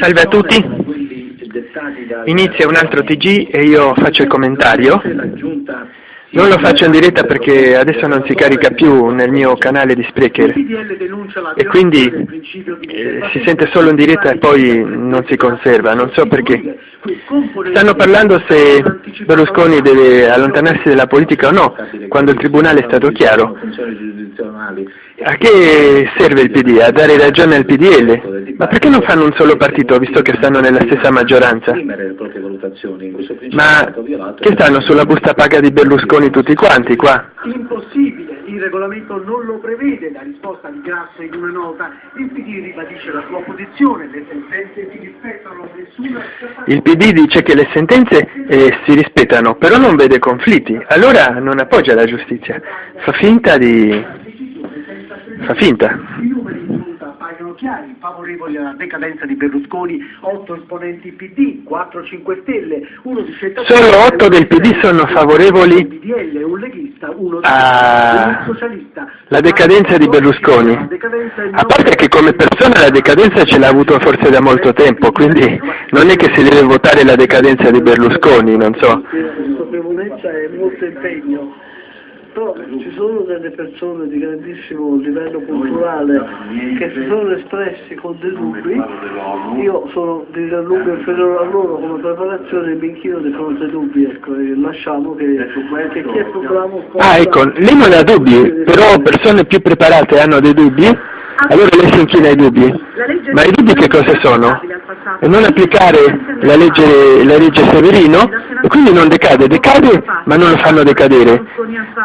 Salve a tutti, inizia un altro TG e io faccio il commentario. Non lo faccio in diretta perché adesso non si carica più nel mio canale di Sprecher e quindi eh, si sente solo in diretta e poi non si conserva, non so perché. Stanno parlando se Berlusconi deve allontanarsi dalla politica o no, quando il Tribunale è stato chiaro. A che serve il PD? A dare ragione al PDL? Ma perché non fanno un solo partito, visto che stanno nella stessa maggioranza? Ma che stanno sulla busta paga di Berlusconi tutti quanti qua? Impossibile, il regolamento non lo prevede, la risposta di Grasso in una nota, il PD ribadisce la sua posizione, le sentenze si rispettano, nessuna... Il PD dice che le sentenze eh, si rispettano, però non vede conflitti, allora non appoggia la giustizia, fa finta di fa finta. Appaiono chiari, favorevoli alla decadenza di Berlusconi, 8 esponenti PD, 4 5 Stelle, uno di scelta... Solo 8 del PD sono favorevoli PDL, un leghista, uno di a socialista. la decadenza di Berlusconi. A parte che come persona la decadenza ce l'ha avuto forse da molto tempo, quindi non è che si deve votare la decadenza di Berlusconi, non so. consapevolezza e molto impegno, però ci sono delle persone di grandissimo livello culturale che si sono espressi con dei dubbi, io sono di gran lunga inferiore a loro come preparazione e mi inchino di fronte ai dubbi, ecco, e lasciamo che, che chi è più bravo Ah ecco, lei non ha dubbi, però persone più preparate hanno dei dubbi, allora lei si inchina ai dubbi. Ma i dubbi che cosa sono? Non applicare la legge, la legge Severino quindi non decade, decade ma non lo fanno decadere.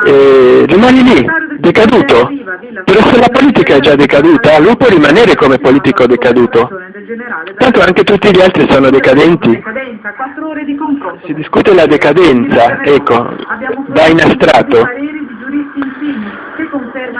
E rimani lì, decaduto. Però se la politica è già decaduta, lui può rimanere come politico decaduto. Tanto anche tutti gli altri sono decadenti. Si discute la decadenza, ecco, da in astratto.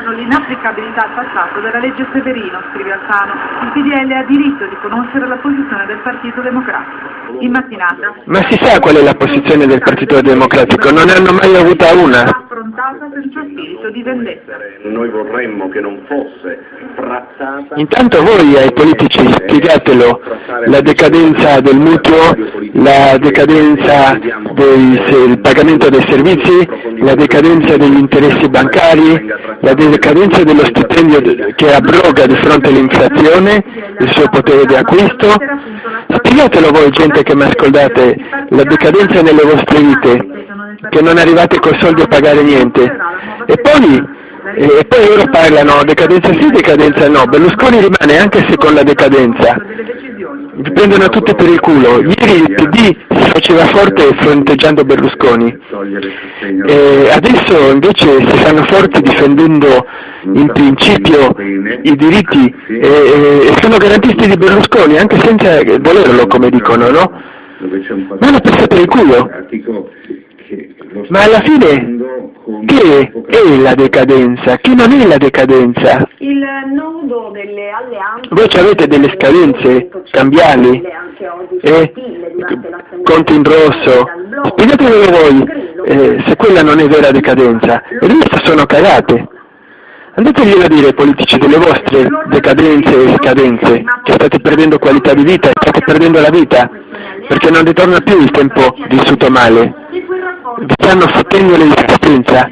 Confermano l'inapplicabilità al passato della legge Severino, scrive Alfano. Il PDL ha diritto di conoscere la posizione del Partito Democratico. In mattinata. Ma si sa qual è la posizione del Partito Democratico? Non ne hanno mai avuta una. Affrontata senza spirito di vendetta. Noi vorremmo che non fosse trattata... Intanto voi ai politici spiegatelo la decadenza del mutuo, la decadenza del pagamento dei servizi, la decadenza degli interessi bancari, la decadenza dello stipendio che abroga di fronte all'inflazione, il suo potere di acquisto. Spiegatelo voi gente che mi ascoltate, la decadenza nelle vostre vite, che non arrivate con soldi a pagare niente. E poi e poi loro parlano decadenza sì, decadenza no. Berlusconi rimane anche se con la decadenza. Vi prendono tutti per il culo. Ieri il PD si faceva forte fronteggiando Berlusconi. E adesso invece si fanno forti difendendo in principio i diritti e, e- sono garantisti di Berlusconi anche senza volerlo come dicono, no? Ma hanno per il culo. Ma alla fine che è la decadenza? Che non è la decadenza? Il nodo delle alleanze... Voi avete delle scadenze cambiali? Eh? Conti in rosso? Spiegatelo voi eh, se quella non è vera decadenza. E queste sono cagate. Andateglielo a dire ai politici delle vostre decadenze e scadenze, che state perdendo qualità di vita, state perdendo la vita, perché non ritorna più il tempo vissuto male. Vi stanno fottendo l'esistenza.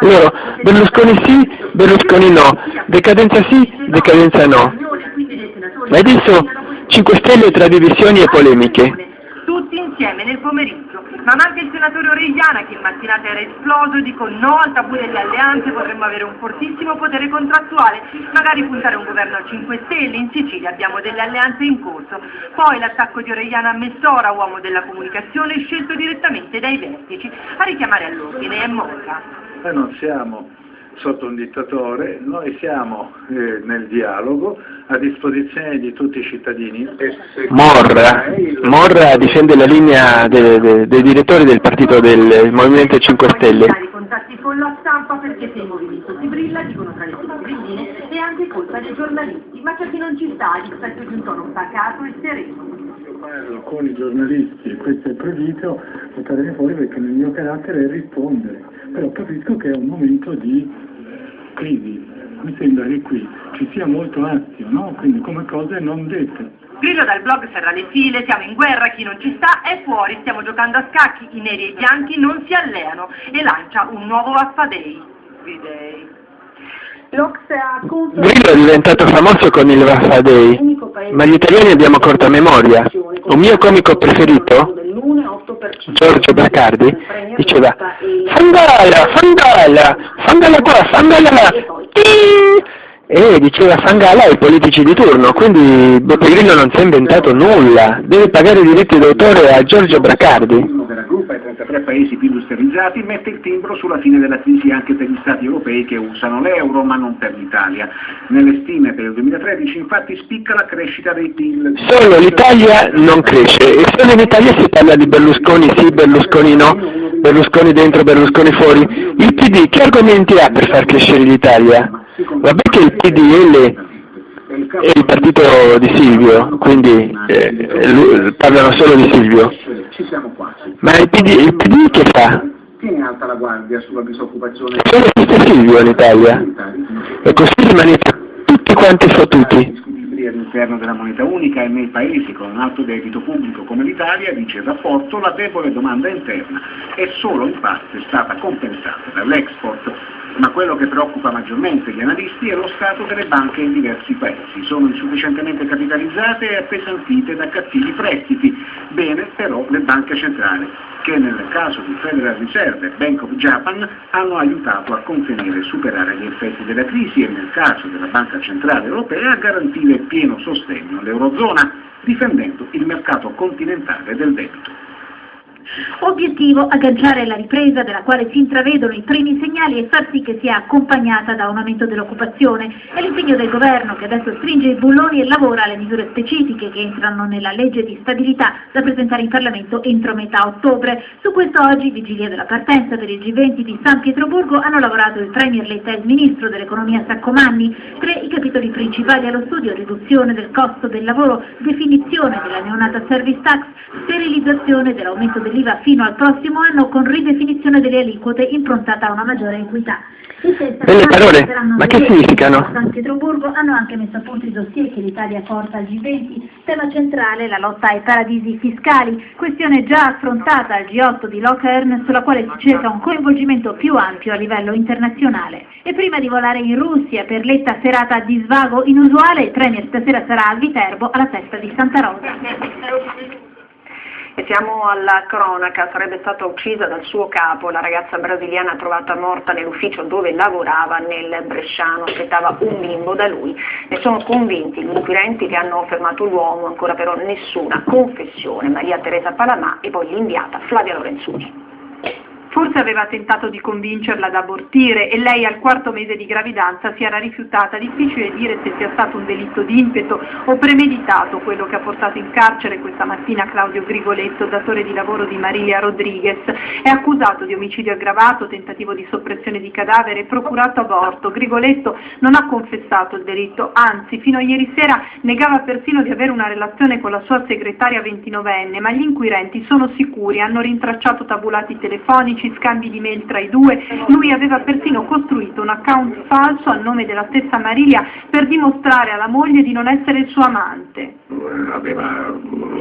Loro, Berlusconi sì, Berlusconi no, decadenza sì, decadenza no. Ma adesso 5 Stelle tra divisioni e polemiche. Tutti insieme nel pomeriggio. Ma anche il senatore Origliana che in mattinata era esploso, dico no al tabù delle alleanze, potremmo avere un fortissimo potere contrattuale, magari puntare un governo a 5 Stelle, in Sicilia abbiamo delle alleanze in corso. Poi l'attacco di Origliana a Messora, uomo della comunicazione, scelto direttamente dai vertici, a richiamare all'ordine è morta. Noi non siamo sotto un dittatore, noi siamo eh, nel dialogo a disposizione di tutti i cittadini. E se- Morra, Morra difende la linea de- de- dei direttori del partito del Movimento 5 Stelle. I contatti con la stampa perché se il movimento si brilla, dicono tra le cittadine, è anche colpa dei giornalisti, ma c'è chi non ci sta a dispetto di un tono pacato e sereno. Io parlo con i giornalisti e questo è il previsto, portaremi fuori perché nel mio carattere è rispondere, però capisco che è un momento di crisi, mi sembra che qui ci sia molto azio, no? quindi come cose non dette. Grillo dal blog serra le file, siamo in guerra, chi non ci sta è fuori, stiamo giocando a scacchi, i neri e i bianchi non si alleano e lancia un nuovo Vaffa-Day. Videi. Grillo è diventato famoso con il Vaffa Day, ma gli italiani abbiamo corta memoria. Un mio comico preferito, Giorgio Bracardi, diceva Fangala, Fangala, Fangala qua, Fangala là, e diceva Fangala ai politici di turno, quindi Beppe Grillo non si è inventato nulla, deve pagare i diritti d'autore a Giorgio Bracardi. Gruppa ai 33 paesi più industrializzati mette il timbro sulla fine della crisi anche per gli stati europei che usano l'euro ma non per l'Italia. Nelle stime per il 2013 infatti spicca la crescita dei PIL. Solo l'Italia non cresce e solo in Italia si parla di Berlusconi sì, Berlusconi no, Berlusconi dentro, Berlusconi fuori. Il PD che argomenti ha per far crescere l'Italia? Vabbè che il PDL è il partito di Silvio, quindi eh, lui- parlano solo di Silvio. Ma il PD, il PD che fa? Tiene alta la guardia sulla disoccupazione. Solo esiste Silvio in Italia. E così rimanete tutti quanti fottuti. All'interno della moneta unica e nei paesi con un alto debito pubblico come l'Italia, dice il rapporto, la debole domanda interna è solo in parte stata compensata dall'export. Ma quello che preoccupa maggiormente gli analisti è lo stato delle banche in diversi paesi. Sono insufficientemente capitalizzate e appesantite da cattivi prestiti. Bene però le banche centrali, che nel caso di Federal Reserve e Bank of Japan hanno aiutato a contenere e superare gli effetti della crisi e nel caso della Banca Centrale Europea a garantire pieno sostegno all'Eurozona, difendendo il mercato continentale del debito. Obiettivo agganciare la ripresa della quale si intravedono i primi segnali e far sì che sia accompagnata da un aumento dell'occupazione. È l'impegno del governo che adesso stringe i bulloni e lavora alle misure specifiche che entrano nella legge di stabilità da presentare in Parlamento entro metà ottobre. Su questo oggi, vigilia della partenza per il G20 di San Pietroburgo, hanno lavorato il Premier Letta e il Ministro dell'Economia Saccomanni. Tre i capitoli principali allo studio, riduzione del costo del lavoro, definizione della neonata service tax, sterilizzazione dell'aumento dell'IVA fino al prossimo anno con ridefinizione delle aliquote improntata a una maggiore equità. Belle parole, ma che significano? a San Pietroburgo hanno anche messo a punto i dossier che l'Italia porta al G20, tema centrale la lotta ai paradisi fiscali, questione già affrontata al G8 di Lockern sulla quale si cerca un coinvolgimento più ampio a livello internazionale. E prima di volare in Russia per l'etta serata di svago inusuale, il Premier stasera sarà a Viterbo alla festa di Santa Rosa. Siamo alla cronaca, sarebbe stata uccisa dal suo capo, la ragazza brasiliana trovata morta nell'ufficio dove lavorava nel Bresciano, aspettava un bimbo da lui. Ne sono convinti gli inquirenti che hanno fermato l'uomo, ancora però nessuna confessione. Maria Teresa Palamà e poi l'inviata Flavia Lorenzuni. Forse aveva tentato di convincerla ad abortire e lei al quarto mese di gravidanza si era rifiutata. Difficile dire se sia stato un delitto di impeto o premeditato quello che ha portato in carcere questa mattina Claudio Grigoletto, datore di lavoro di Marilia Rodriguez. È accusato di omicidio aggravato, tentativo di soppressione di cadavere e procurato aborto. Grigoletto non ha confessato il delitto, anzi fino a ieri sera negava persino di avere una relazione con la sua segretaria 29enne, ma gli inquirenti sono sicuri, hanno rintracciato tabulati telefonici, scambi di mail tra i due, lui aveva persino costruito un account falso a nome della stessa Marilia per dimostrare alla moglie di non essere il suo amante. aveva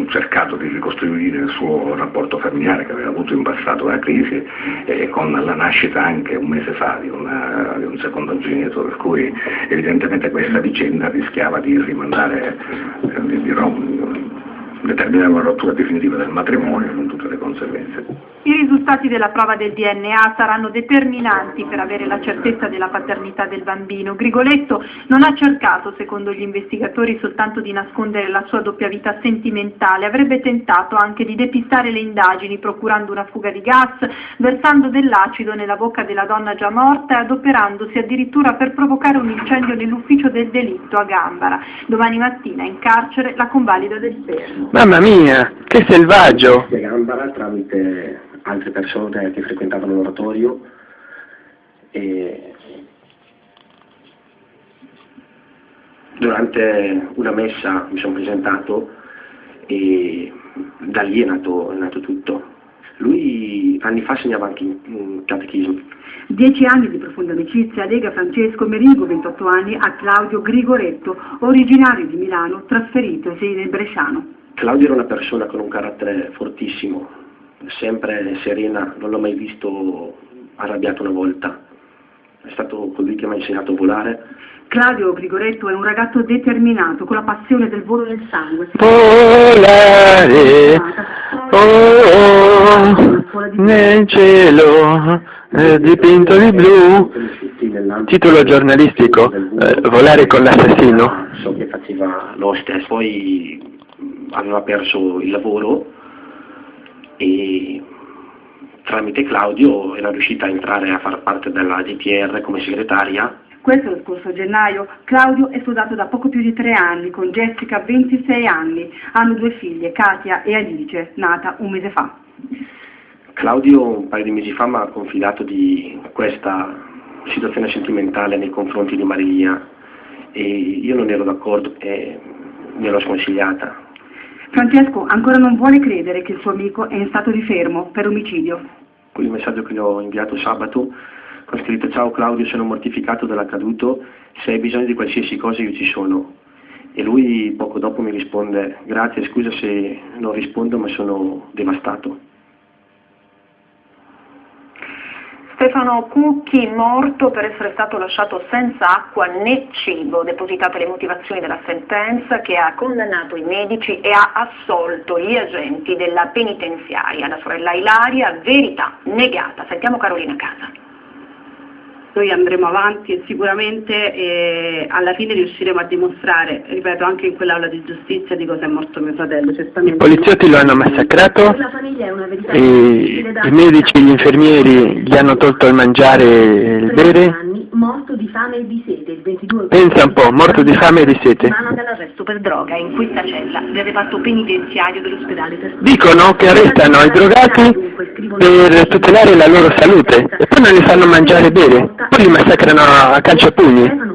cercato di ricostruire il suo rapporto familiare che aveva avuto in passato la crisi e con la nascita anche un mese fa di, una- di un secondogenito, per cui evidentemente questa vicenda rischiava di rimandare, di, di rom- determinare una rottura definitiva del matrimonio con tutte le conseguenze. I risultati della prova del DNA saranno determinanti per avere la certezza della paternità del bambino. Grigoletto non ha cercato, secondo gli investigatori, soltanto di nascondere la sua doppia vita sentimentale, avrebbe tentato anche di depistare le indagini procurando una fuga di gas, versando dell'acido nella bocca della donna già morta e adoperandosi addirittura per provocare un incendio nell'ufficio del delitto a Gambara. Domani mattina in carcere la convalida del spermo. Mamma mia, che selvaggio! Gambara tramite altre persone che frequentavano l'oratorio e durante una messa mi sono presentato e da lì è nato, è nato tutto. Lui anni fa segnava anche in, catechismo. Dieci anni di profonda amicizia lega Francesco Merigo, 28 anni, a Claudio Grigoretto, originario di Milano, trasferitosi nel Bresciano. Claudio era una persona con un carattere fortissimo, sempre serena, non l'ho mai visto arrabbiato una volta. È stato colui che mi ha insegnato a volare. Claudio Grigoretto è un ragazzo determinato, con la passione del volo nel sangue. Volare, oh, nel cielo eh, dipinto di blu. Titolo giornalistico, eh, Volare con l'assassino. So che faceva l'hostess, poi aveva perso il lavoro e tramite Claudio era riuscita a entrare a far parte della GTR come segretaria. Questo lo scorso gennaio. Claudio è sposato da poco più di tre anni con Jessica, 26 anni. Hanno due figlie, Katia e Alice, nata un mese fa. Claudio un paio di mesi fa mi ha confidato di questa situazione sentimentale nei confronti di Maria e io non ero d'accordo e me l'ho sconsigliata. Francesco ancora non vuole credere che il suo amico è in stato di fermo per omicidio. Il messaggio che gli ho inviato sabato ho scritto ciao Claudio sono mortificato dall'accaduto, se hai bisogno di qualsiasi cosa io ci sono. E lui poco dopo mi risponde grazie scusa se non rispondo ma sono devastato. Stefano Cucchi morto per essere stato lasciato senza acqua né cibo, depositate le motivazioni della sentenza che ha condannato i medici e ha assolto gli agenti della penitenziaria. La sorella Ilaria, verità negata. Sentiamo Carolina Casa noi andremo avanti e sicuramente eh, alla fine riusciremo a dimostrare, ripeto, anche in quell'aula di giustizia di cosa è morto mio fratello. I poliziotti lo hanno massacrato, i medici e gli infermieri gli hanno tolto il mangiare e il bere. Morto di fame e di sete, il 22 Pensa un po', morto di fame e di sete. dall'arresto per droga in questa cella del reparto penitenziario dell'ospedale per Dicono che arrestano i drogati per tutelare la loro salute e poi non li fanno mangiare e bere. Poi li massacrano a calcio e pugni.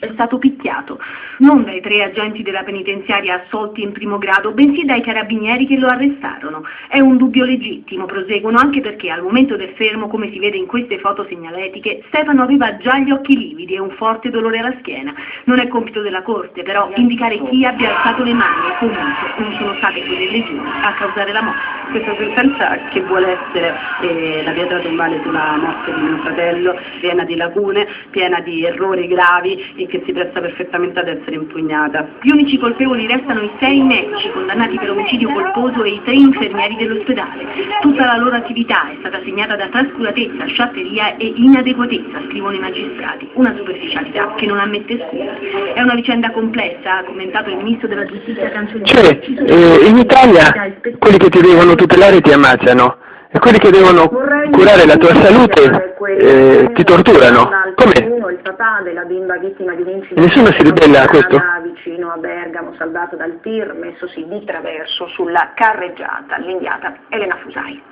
è stato picchiato, non dai tre agenti della penitenziaria assolti in primo grado, bensì dai carabinieri che lo arrestarono. È un dubbio legittimo, proseguono, anche perché al momento del fermo, come si vede in queste foto segnaletiche, Stefano aveva già gli occhi lividi e un forte dolore alla schiena. Non è compito della Corte, però, indicare chi abbia alzato le mani e comunque non sono state quelle legioni a causare la morte. Questa sentenza che vuole essere eh, la pietra tombale sulla morte di mio fratello, piena di lacune, piena di errori gravi e che si presta perfettamente ad essere impugnata. Gli unici colpevoli restano i sei medici condannati per omicidio colposo e i tre infermieri dell'ospedale. Tutta la loro attività è stata segnata da trascuratezza, sciatteria e inadeguatezza, scrivono i magistrati. Una superficialità che non ammette scusa. È una vicenda complessa, ha commentato il ministro della giustizia Cancellieri. Cioè, eh, in Italia quelli che ti devono tutelare ti ammazzano e quelli che devono curare la tua salute eh, ti torturano. Com'è? Il papà della bimba vittima di un E nessuno si ribella a questo? vicino a Bergamo, salvato dal tir, messosi di traverso sulla carreggiata, l'inviata Elena Fusai.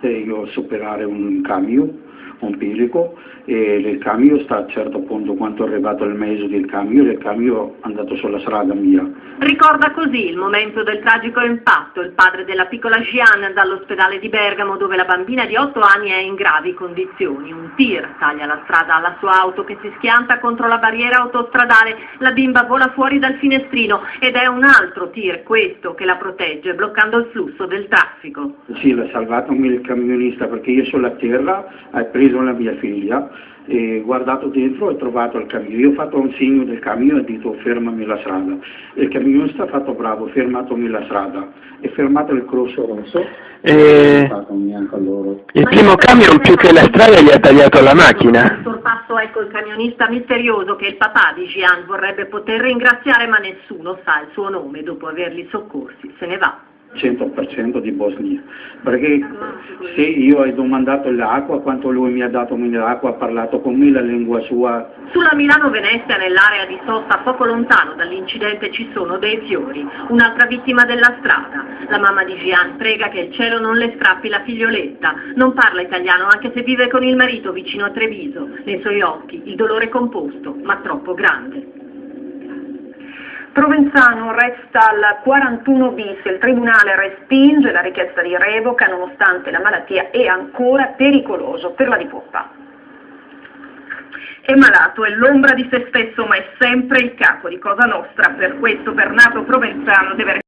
Devo superare un camion empirico e il camion sta a certo punto quando è arrivato il mese del camion il camion è andato sulla strada mia Ricorda così il momento del tragico impatto, il padre della piccola Jeanne dall'ospedale di Bergamo dove la bambina di 8 anni è in gravi condizioni. Un tir taglia la strada alla sua auto che si schianta contro la barriera autostradale, la bimba vola fuori dal finestrino ed è un altro tir, questo, che la protegge bloccando il flusso del traffico. sì l'ha salvato il camionista perché io sulla terra ho preso la mia figlia e guardato dentro e trovato il camion. Io ho fatto un segno del camion e ho detto fermami la strada. Il camionista ha fatto bravo, fermatomi la strada. E fermato il crosso rosso. E... Il primo camion più che la strada gli ha tagliato la macchina. Sorpasso ecco il camionista misterioso che il papà di Gian vorrebbe poter ringraziare ma nessuno sa il suo nome dopo averli soccorsi. Se ne va. 100% di Bosnia, perché se io ho domandato l'acqua, quanto lui mi ha dato l'acqua, ha parlato con me la lingua sua. Sulla Milano-Venezia, nell'area di sosta poco lontano dall'incidente, ci sono dei fiori, un'altra vittima della strada. La mamma di Gian prega che il cielo non le strappi la figlioletta, non parla italiano anche se vive con il marito vicino a Treviso, nei suoi occhi il dolore composto, ma troppo grande. Provenzano resta al 41 bis, il Tribunale respinge la richiesta di revoca nonostante la malattia è ancora pericoloso per la dipoppa. È malato, è l'ombra di se stesso ma è sempre il capo di Cosa Nostra, per questo Bernardo Provenzano deve